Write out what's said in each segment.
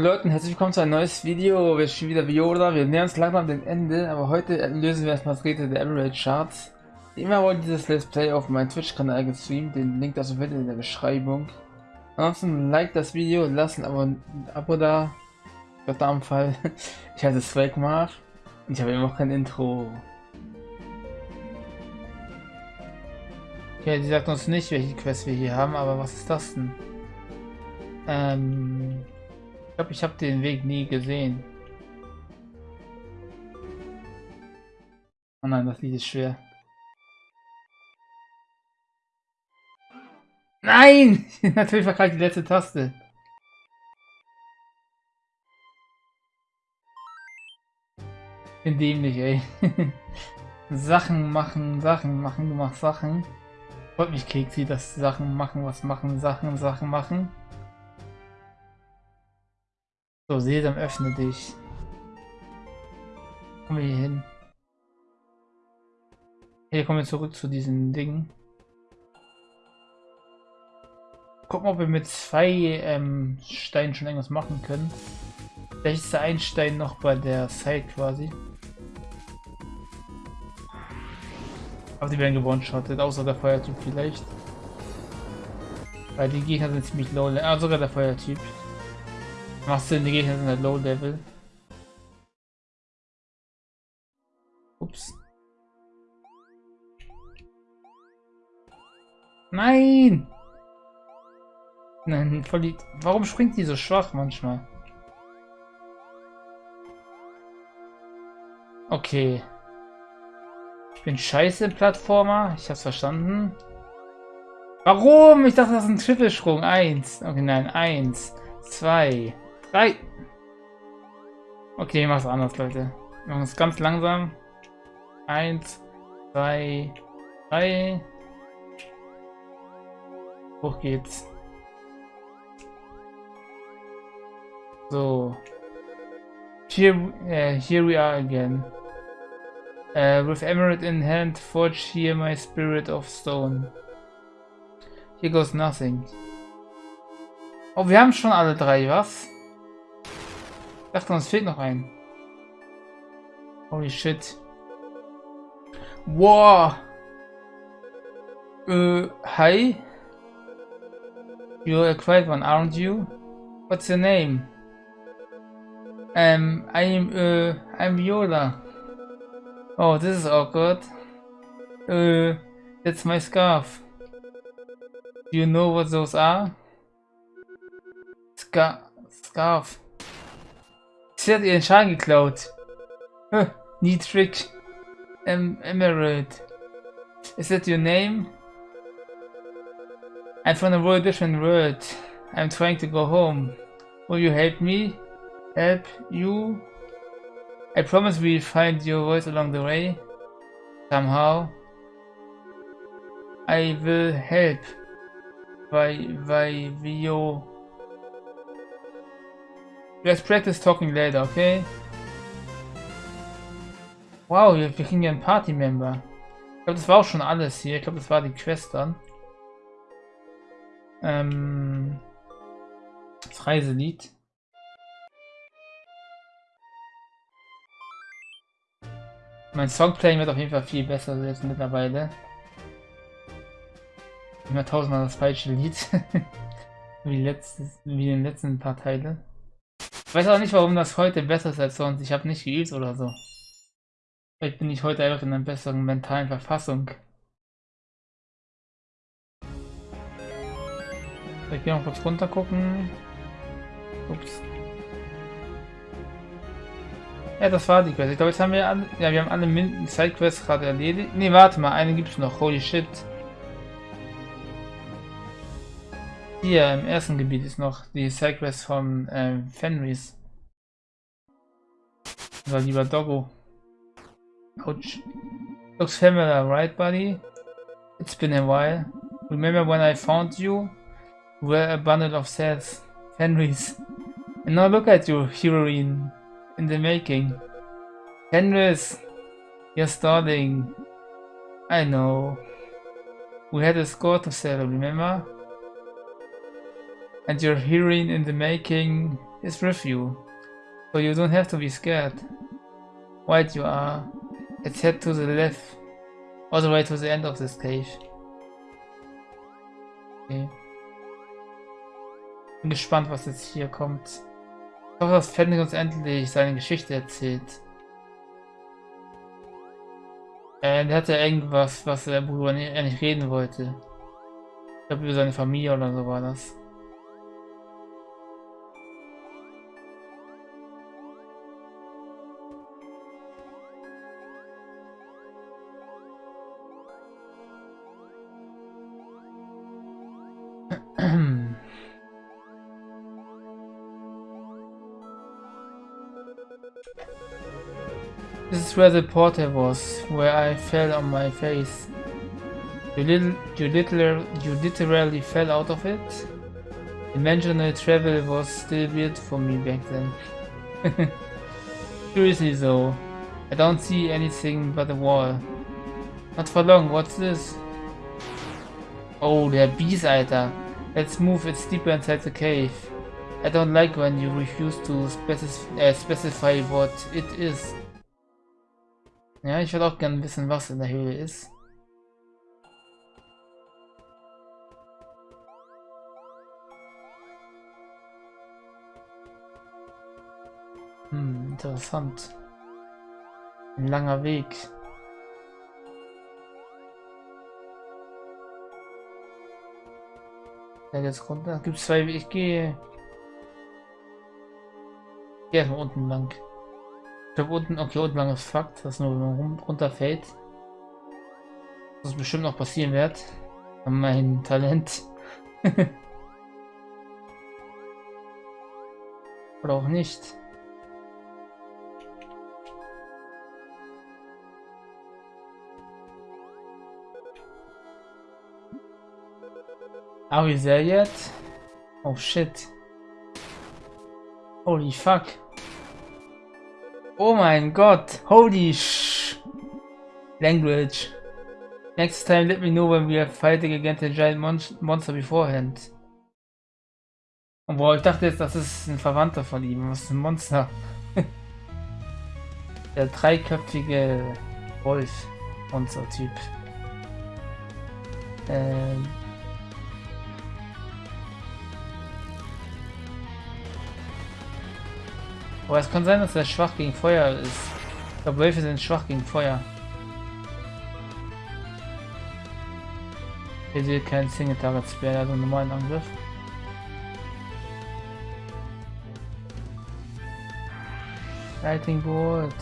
Leute, herzlich willkommen zu einem neues Video. Wir spielen wieder Viola. Wir nähern uns langsam dem Ende, aber heute lösen wir erstmal das Rätsel der Average Charts. Immer wollte dieses Let's Play auf meinem Twitch-Kanal gestreamt, den Link dazu findet ihr in der Beschreibung. Ansonsten like das Video, lasst ein Abo, ein Abo da. Verdammt Fall. Ich heiße Swagmar und ich habe immer noch kein Intro. Okay, die sagt uns nicht, welche Quest wir hier haben, aber was ist das denn? Ähm, glaube, ich habe den Weg nie gesehen. Oh nein, das Lied ist schwer. Nein! Natürlich war gerade die letzte Taste. Bin dämlich, ey. Sachen machen, Sachen machen, du machst Sachen. Freut mich, Keksi, dass Sachen machen, was machen, Sachen, Sachen machen. So, Sesam, öffne dich. Kommen wir hier hin. Hier kommen wir zurück zu diesen Dingen. Gucken, ob wir mit zwei ähm, Steinen schon irgendwas machen können. Vielleicht ist der ein Stein noch bei der Side quasi. Aber die werden gewone-shottet, außer der Feuertyp vielleicht. Weil die Gegner sind ziemlich low. Ah, sogar der Feuertyp. Macht Sinn, die Gegner sind halt Low Level. Ups. Nein! Nein, voll die... Warum springt die so schwach manchmal? Okay. Ich bin scheiße Plattformer. Ich hab's verstanden. Warum? Ich dachte, das ist ein Trippelsprung. Eins. Okay, nein. Eins. Zwei. Drei. Okay, ich mach's anders, Leute. Wir machen es ganz langsam. Eins, zwei, drei. Hoch geht's. So. Here, uh, here we are again. Uh, with emerald in hand, forge here my spirit of stone. Here goes nothing. Oh, wir haben schon alle drei, was? Fehlt noch ein. Holy shit. Wow. Äh, hi. You're a quiet one, aren't you? What's your name? Um, I'm, uh, I'm Viola. Oh, this is awkward. Uh, that's my scarf. Do you know what those are? Scar scarf. Schaden. Huh. Em Emerald. Is that your name? I'm from a very different world. I'm trying to go home. Will you help me? Help you? I promise we'll find your voice along the way. Somehow. I will help. By, by, Vio. Let's practice talking later, okay? Wow, wir, wir kriegen ja einen Party-Member. Ich glaube, das war auch schon alles hier. Ich glaube, das war die Quest dann. Ähm, das Reiselied. Mein Songplaying wird auf jeden Fall viel besser jetzt mittlerweile. Immer tausendmal das falsche Lied. wie, letztes, wie in den letzten paar Teile. Ich weiß auch nicht, warum das heute besser ist als sonst. Ich habe nicht geübt oder so. Vielleicht bin ich heute einfach in einer besseren mentalen Verfassung. Ich gehe noch kurz runter gucken. Ups. Ja, das war die Quest. Ich glaube, jetzt haben wir alle, ja, wir haben alle Sidequests gerade erledigt. Ne, warte mal, eine gibt es noch. Holy shit. Hier im ersten Gebiet ist noch die Sidequest von äh, Fenris. Oder lieber Doggo. Looks familiar, right, buddy? It's been a while. Remember when I found you? You were a bundle of sets. Fenris. And now look at you, heroine. In the making. Fenris! You're stalling. I know. We had a score to settle, remember? And your heroine in the making, is with you. So you don't have to be scared. White you are. Let's head to the left. All the way to the end of this cave. Okay. Bin gespannt, was jetzt hier kommt. Ich hoffe, dass Fenrir uns endlich seine Geschichte erzählt. Äh, der hatte irgendwas, was der Bruder er nicht reden wollte. Ich glaube, über seine Familie oder so war das. Is where the portal was, where I fell on my face. You little, you literally, you literally fell out of it. Dimensional travel was still weird for me back then. Seriously though, I don't see anything but a wall. Not for long, what's this? Oh, der Bees, Alter. Let's move, it's deeper inside the cave. I don't like when you refuse to specif uh, specify what it is. Ja, ich würde auch gerne wissen, was in der Höhle ist. Hm, interessant. Ein langer Weg. Ja, jetzt runter. Gibt zwei Wege. Ich gehe. Gehe erstmal unten lang. Ich unten, okay, unten ist Fakt, dass nur runterfällt. Das bestimmt noch passieren wird. Mein Talent. Oder auch nicht. Are we there yet? Oh shit. Holy fuck. Oh mein Gott. Holy sh... Language. Next time let me know when we are fighting against a giant mon monster beforehand. Und boah, ich dachte jetzt, das ist ein Verwandter von ihm. Was ist ein Monster? Der dreiköpfige Wolf-Monster-Typ. Ähm... Aber es kann sein, dass er schwach gegen Feuer ist. Ich glaube, Wölfe sind schwach gegen Feuer. Hier sieht kein Single Target Spear, also einen normalen Angriff. Lightning Bolt.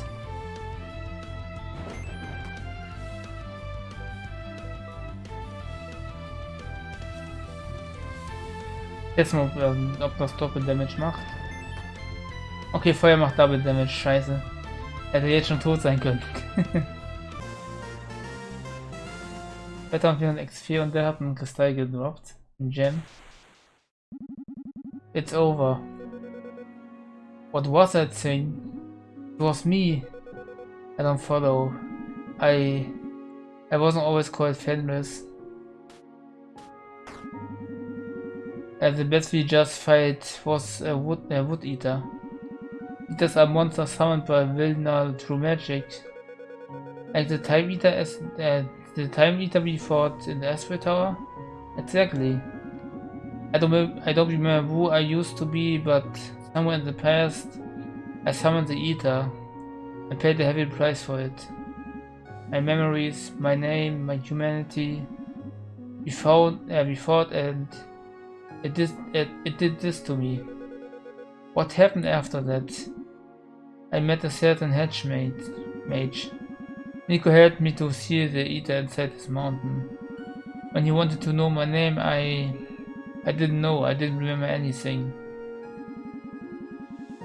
Jetzt mal, ob das Doppel Damage macht. Okay, Feuer macht Double Damage, scheiße. Hätte jetzt schon tot sein können. Wetter und 400 X4 und der hat einen Kristall gedroppt. Ein Gem. It's over. What was that thing? It was me. I don't follow. I... I wasn't always called Fenris. Uh, the best we just fight was a wood, a wood eater. These a monster summoned by Vilna through magic. Like the Time Eater as uh, the Time Eater we fought in the Asteroid Tower? Exactly. I don't I don't remember who I used to be, but somewhere in the past I summoned the Eater. I paid a heavy price for it. My memories, my name, my humanity. We fought, uh, we fought and it did, it, it did this to me. What happened after that? I met a certain hedge mage. Nico helped me to see the eater inside his mountain. When he wanted to know my name, I... I didn't know, I didn't remember anything.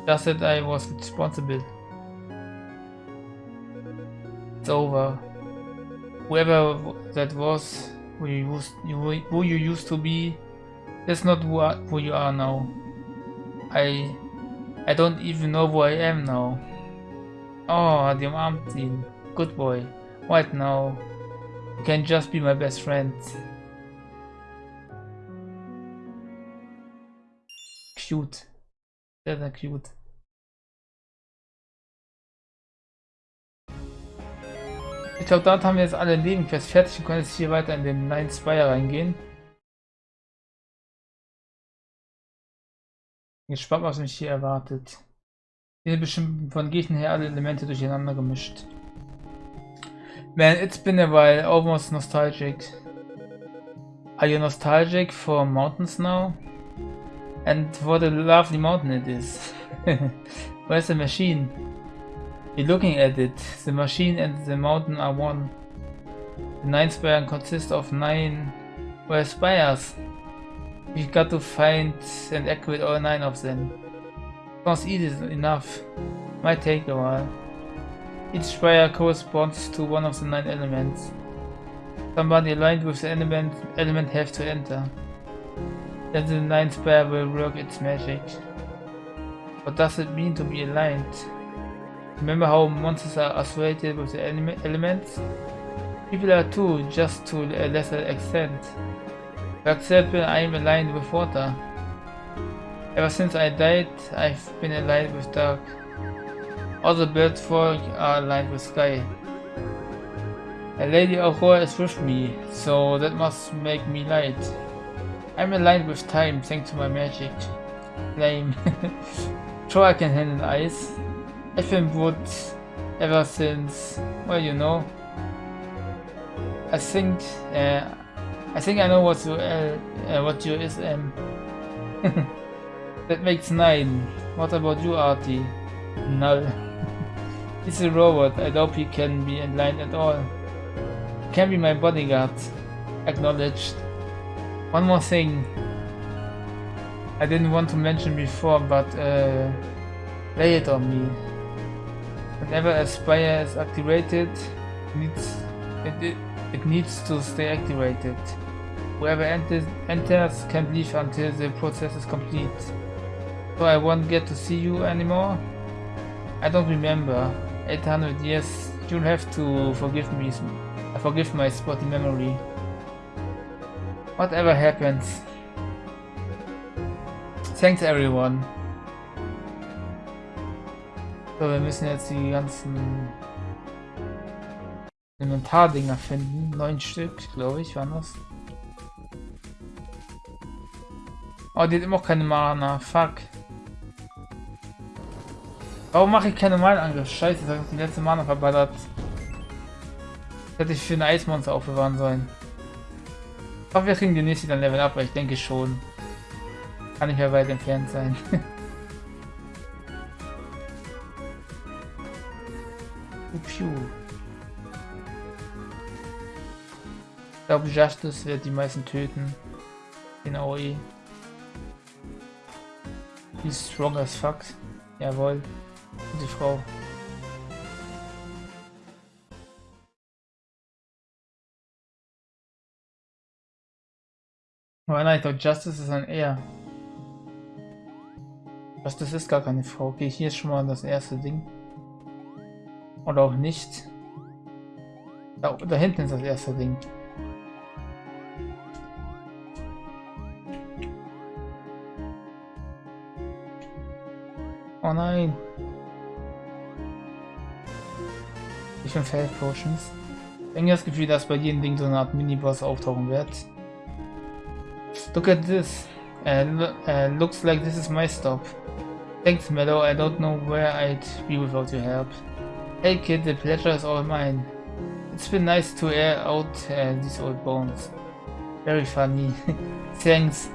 Just that I was responsible. It's over. Whoever that was, who you used, who you used to be, that's not who you are now. I I don't even know who I am now. Oh, the ihn. Good boy. What now? You can just be my best friend. Cute. That's cute. Ich glaube, dort haben wir jetzt alle Nebenquests fertig und können jetzt hier weiter in den Nine Spire reingehen. Gespannt, was mich hier erwartet. Hier sind bestimmt von Gegnern her alle Elemente durcheinander gemischt. Man, it's been a while, almost nostalgic. Are you nostalgic for mountains now? And what a lovely mountain it is. Where's the machine? You're looking at it. The machine and the mountain are one. The nine spire consists of nine well, spires. We got to find and activate all nine of them. Sounds easy enough. Might take a while. Each spire corresponds to one of the nine elements. Somebody aligned with the element, element have to enter. Then the ninth spire will work its magic. What does it mean to be aligned? Remember how monsters are associated with the elements? People are too, just to a lesser extent. For example, I am aligned with water. Ever since I died, I've been aligned with dark. All the bird folk are aligned with sky. A Lady Aurora is with me, so that must make me light. I'm aligned with time thanks to my magic. Flame. sure I can handle ice. I've been wood ever since, well you know. I think, uh, I think I know what you, uh, uh, what you is um. that makes nine. What about you, Artie? Null. He's a robot. I doubt he can be aligned at all. Can be my bodyguard. Acknowledged. One more thing. I didn't want to mention before, but uh, lay it on me. Whenever a spire is activated, needs, it, it, it needs to stay activated. Whoever enters, enters can leave until the process is complete. So I won't get to see you anymore? I don't remember. 800 years, you'll have to forgive me I forgive my spotty memory. Whatever happens. Thanks everyone. So, wir müssen jetzt die ganzen Inventardinger finden. Neun Stück, glaube ich, waren das. Oh, die hat immer keine Mana. Fuck. Warum mache ich keine Malangriff? Scheiße, das hat die letzte Mana verballert. Hätte ich für ein Eismonster aufbewahren sollen. Ich hoffe, wir kriegen demnächst wieder ein Level ab, weil ich denke schon. Kann nicht mehr weit entfernt sein. Ich glaube, Justice wird die meisten töten. In AOE. Die ist strong as fuck. Jawohl. Die Frau. Aber nein, ich glaube, Justice ist ein Er. Justice ist gar keine Frau. Okay, hier ist schon mal das erste Ding. Oder auch nicht. Da, da hinten ist das erste Ding. Oh nein. Ich bin Fail Potions. Ich habe das Gefühl, dass bei jedem Ding so eine Art Mini-Boss auftauchen wird. Look at this. Uh, uh, looks like this is my stop. Thanks, Meadow. I don't know where I'd be without your help. Hey kid, the pleasure is all mine. It's been nice to air out uh, these old bones. Very funny. Thanks.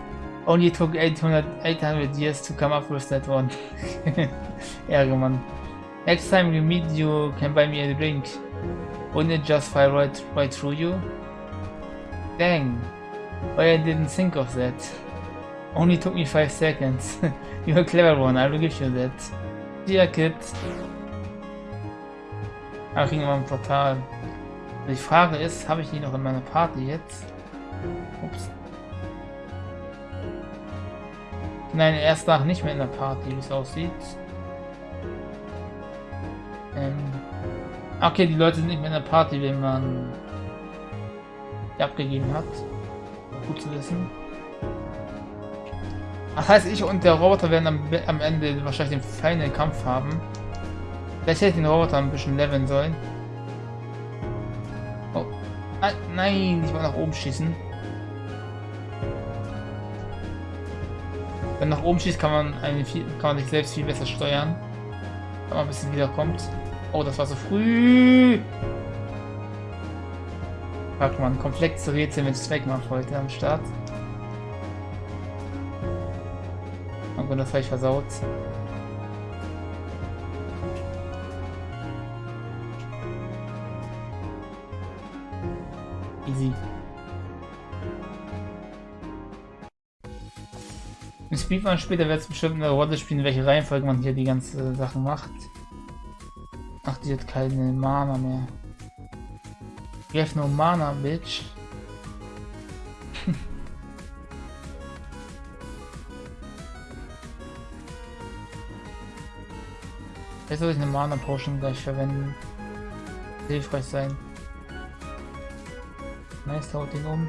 Only took 800, 800 years to come up with that one. Ärgermann. Next time we meet you can buy me a drink. Wouldn't it just fly right, right through you? Dang. Oh, Why I didn't think of that. Only took me 5 seconds. You're a clever one, I will give you that. Dear kid. Ah, Ach, ging immer ein Portal. Die Frage ist, habe ich die noch in meiner Party jetzt? Ups. Nein, erst nach nicht mehr in der Party, wie es aussieht. Ähm. Okay, die Leute sind nicht mehr in der Party, wenn man die abgegeben hat. Gut zu wissen. Das heißt, ich und der Roboter werden am, am Ende wahrscheinlich den feinen Kampf haben. Vielleicht hätte ich den Roboter ein bisschen leveln sollen. Oh. Nein, nein, ich wollte nach oben schießen. Wenn nach oben schießt, kann man, eine viel, kann man sich selbst viel besser steuern. Wenn man ein bisschen wiederkommt. Oh, das war so früh. Fragt man, komplexe Rätsel mit Zweckmacht heute am Start. Und das habe ich versaut. Easy. Im Speedrun später wird es bestimmt eine Rolle spielen, welche Reihenfolge man hier die ganze Sachen macht. Ach, die hat keine Mana mehr. You have no mana, bitch. Jetzt soll ich eine Mana Potion gleich verwenden. Hilfreich sein. Nice, haut ihn um.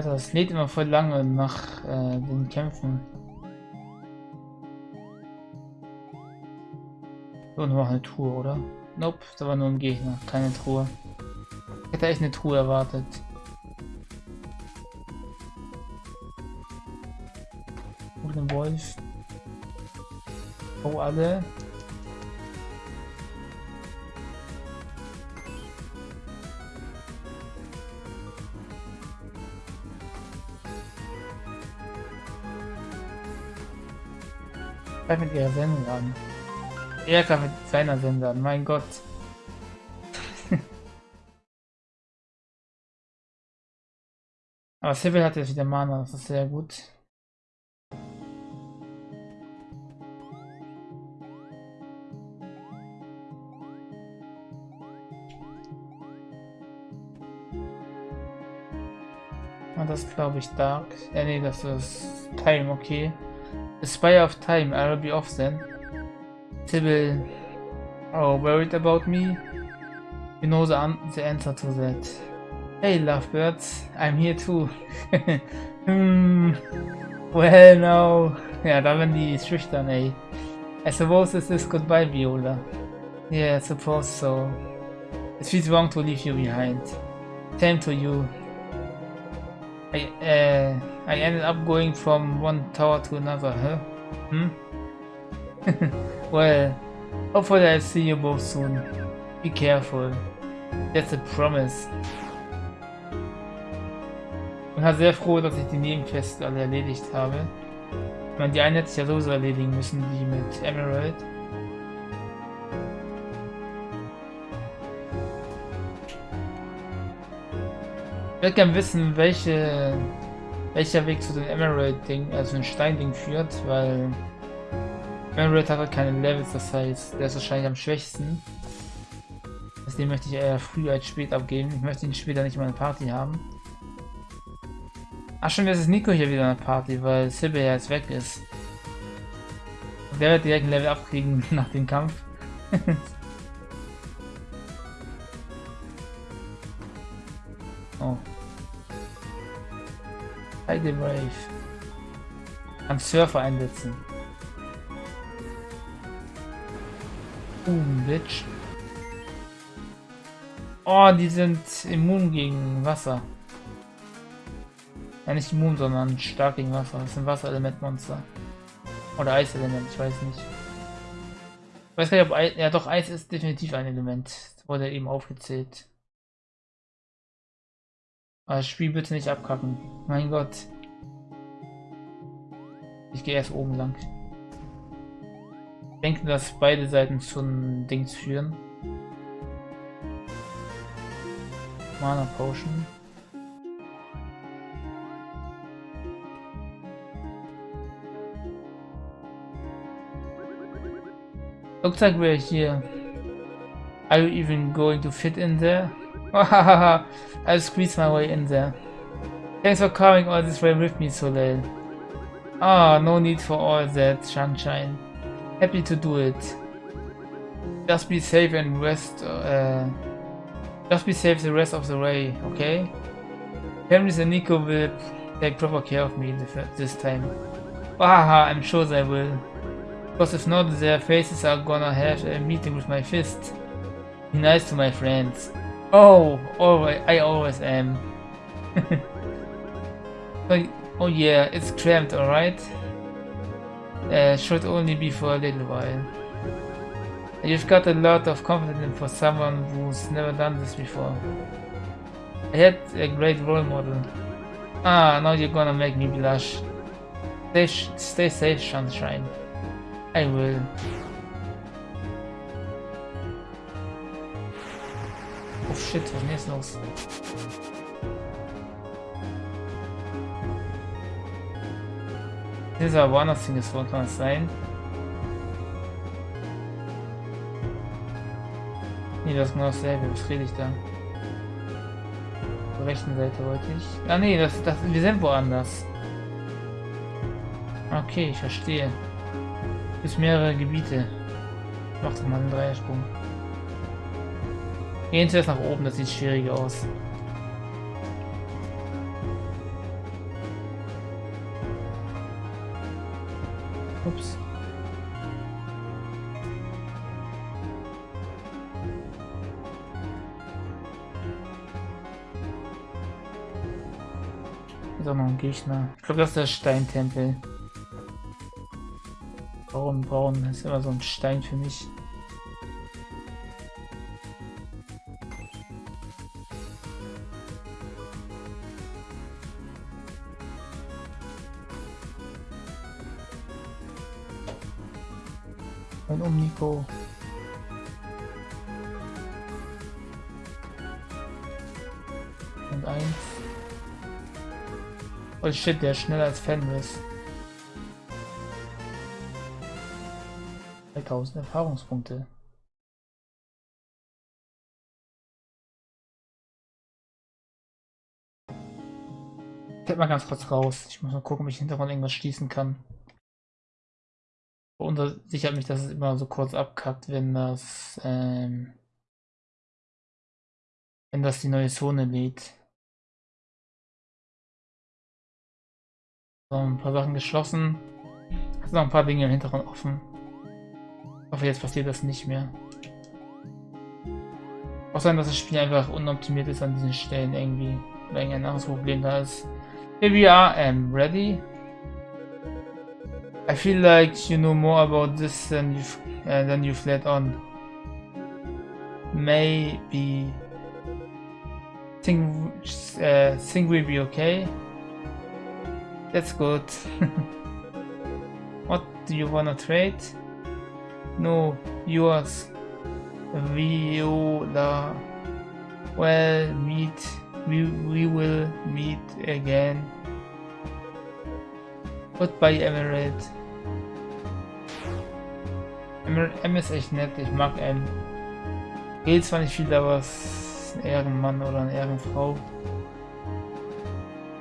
Alter, das lädt immer voll lange nach äh, den Kämpfen. So, noch eine Truhe, oder? Nope, da war nur ein Gegner, keine Truhe. Ich hätte echt eine Truhe erwartet. Und ein Wolf. Oh, alle. Mit ihrer Sendung an. Er kann mit seiner Sender an, mein Gott. Aber Sybil hat jetzt wieder Mana, das ist sehr gut. Und das glaube ich Dark. Ja, nee, das ist Time, okay. The Spire of Time, I'll be off then. Sybil, oh, worried about me? You know the, the answer to that. Hey, lovebirds, I'm here too. hmm, well, no. Ja, da werden die schüchtern, ey. I suppose this is goodbye, Viola. Yeah, I suppose so. It feels wrong to leave you behind. Same to you. I, I ended up going from one tower to another, huh? Hmm? well, hopefully I'll see you both soon. Be careful. That's a promise. Ich bin sehr froh, dass ich die Nebenquests alle erledigt habe. Ich meine, die eine hätte ich ja sowieso erledigen müssen, die mit Emerald. Ich würde gerne wissen, welche, welcher Weg zu den Emerald-Ding, also den Stein-Ding führt, weil Emerald hat halt keine Levels, das heißt, der ist wahrscheinlich am schwächsten. Deswegen möchte ich eher früh als spät abgeben. Ich möchte ihn später nicht mal eine Party haben. Ach schon, jetzt ist Nico hier wieder eine Party, weil Sybil ja jetzt weg ist. Und der wird direkt ein Level abkriegen nach dem Kampf. Heide Brave. Am Surfer einsetzen. Boom, Bitch. Oh, die sind immun gegen Wasser. Ja, nicht immun, sondern stark gegen Wasser. Das sind Wasserelementmonster. Oder Eiselement, ich weiß nicht. Ich weiß gar nicht, ob Eis, ja doch, Eis ist definitiv ein Element. Wurde eben aufgezählt. Aber das Spiel bitte nicht abkacken. Mein Gott. Ich gehe erst oben lang. Ich denke, dass beide Seiten zum Dings führen. Mana Potion. Looks like we're here. Are you even going to fit in there? I'll squeeze my way in there. Thanks for coming all this way with me, Soleil. Ah, no need for all that, sunshine. Happy to do it. Just be safe and rest. Uh, just be safe the rest of the way, okay? Henry and Nico will take proper care of me this time. Haha, I'm sure they will. Because if not, their faces are gonna have a meeting with my fist. Be nice to my friends. Oh, always, I always am. oh, oh yeah, it's cramped, alright? Uh, should only be for a little while. You've got a lot of confidence for someone who's never done this before. I had a great role model. Ah, now you're gonna make me blush. Stay, stay safe, Sunshine. I will. Oh shit, was ist denn jetzt los? Dieser woanders hingesprochen kann es sein. Nee, das ist genau dasselbe. Was rede ich da? Zur rechten Seite wollte ich. Ah nee, das, das, wir sind woanders. Okay, ich verstehe. Bis mehrere Gebiete. Mach doch mal einen Dreiersprung. Gehen zuerst nach oben, das sieht schwieriger aus. Ups. Ist auch noch ein Gegner. Ich glaube, das ist der Steintempel. Braun, braun. Das ist immer so ein Stein für mich. Oh shit, der ist schneller als Fenris. 3000 Erfahrungspunkte. Ich mal ganz kurz raus. Ich muss mal gucken, ob ich Hintergrund irgendwas schließen kann. Sichert mich, dass es immer so kurz abkackt, wenn das ähm, wenn das die neue Zone lädt. So, ein paar Sachen geschlossen. Es sind noch ein paar Dinge im Hintergrund offen. Ich hoffe, jetzt passiert das nicht mehr. Sein, dass das Spiel einfach unoptimiert ist an diesen Stellen irgendwie. Weil ein anderes Problem da ist. Here we are, I'm ready. I feel like you know more about this than you've, uh, than you've let on. Maybe... Think, uh, think we'll be okay? That's good. what do you wanna trade? No, yours. Viola. Well, meet. We, we will meet again. Goodbye, Emerald. M ist echt nett, ich mag M. Geht zwar nicht viel, aber es ist ein Ehrenmann oder eine Ehrenfrau.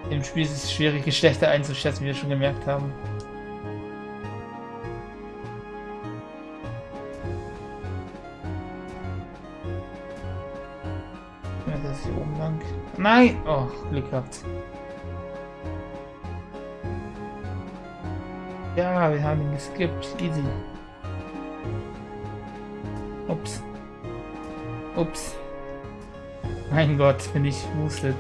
Im Spiel ist es schwierig, Geschlechter einzuschätzen, wie wir schon gemerkt haben. Nein! Oh, Glück gehabt. Ja, wir haben ihn geskippt. Easy. Ups. Ups. Mein Gott, bin ich wustet.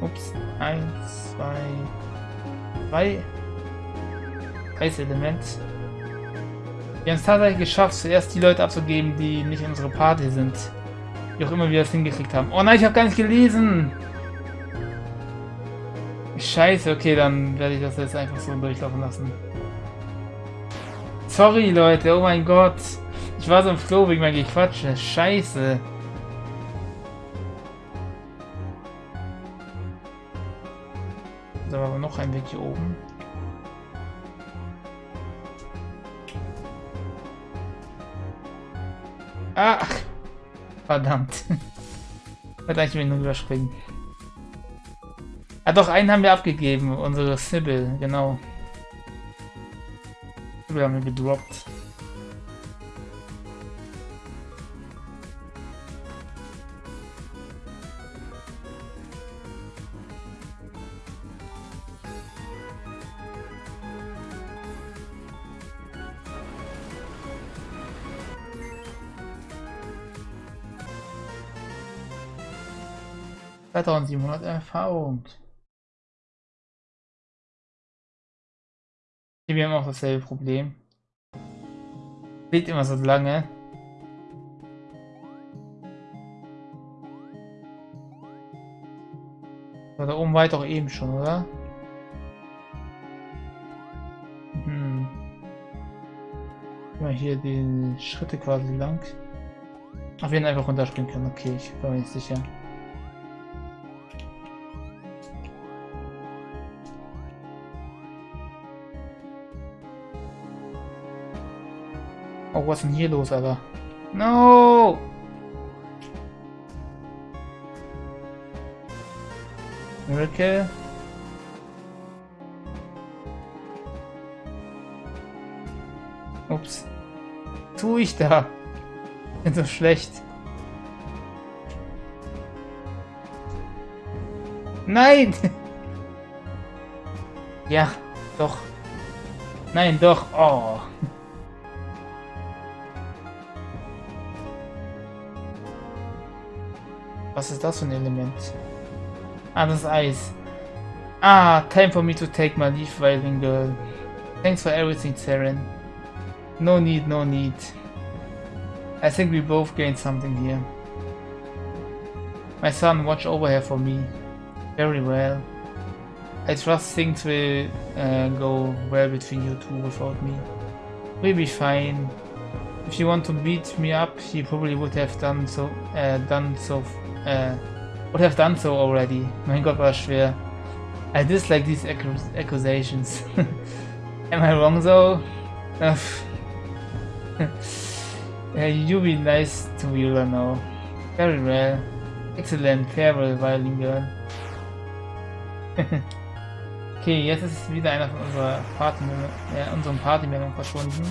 Ups. Eins, zwei, drei. Element. Wir haben es tatsächlich geschafft, zuerst die Leute abzugeben, die nicht in unserer Party sind. Wie auch immer wir das hingekriegt haben. Oh nein, ich habe gar nicht gelesen! Scheiße, okay, dann werde ich das jetzt einfach so durchlaufen lassen. Sorry, Leute, oh mein Gott. Ich war so im Flow wegen meinem Gequatsche. Scheiße. Hier oben. Ach, Verdammt. Hätte eigentlich nur überspringen. Ah doch, einen haben wir abgegeben, unsere Sibyl, genau. Sibyl haben wir gedroppt. 2700 Erfahrung. Wir haben auch dasselbe Problem. Liegt immer so lange. So, da oben war ich doch eben schon, oder? Hm. Mal hier die Schritte quasi lang. Ach, wir einfach runterspringen können. Okay, ich bin mir nicht sicher. Was ist denn hier los, Alter? No! Miracle? Ups. Tu ich da? Bin so schlecht. Nein! ja, doch. Nein, doch. Oh. Was ist das für ein Element? Ah, das ist Eis. Ah, time for me to take my leave, Violin Girl. Thanks for everything, Saren. No need, no need. I think we both gained something here. My son, watch over here for me. Very well. I trust things will uh, go well between you two without me. We'll be fine. If you want to beat me up, he probably would have done so, uh, done so uh, would have done so already. Mein Gott, war schwer. I dislike these accusations. Am I wrong though? yeah, you be nice to Wheeler now. Very well. Excellent, farewell, Violin Girl. okay, jetzt ist wieder einer von unserer Party, äh, unserem Party-Meldung verschwunden.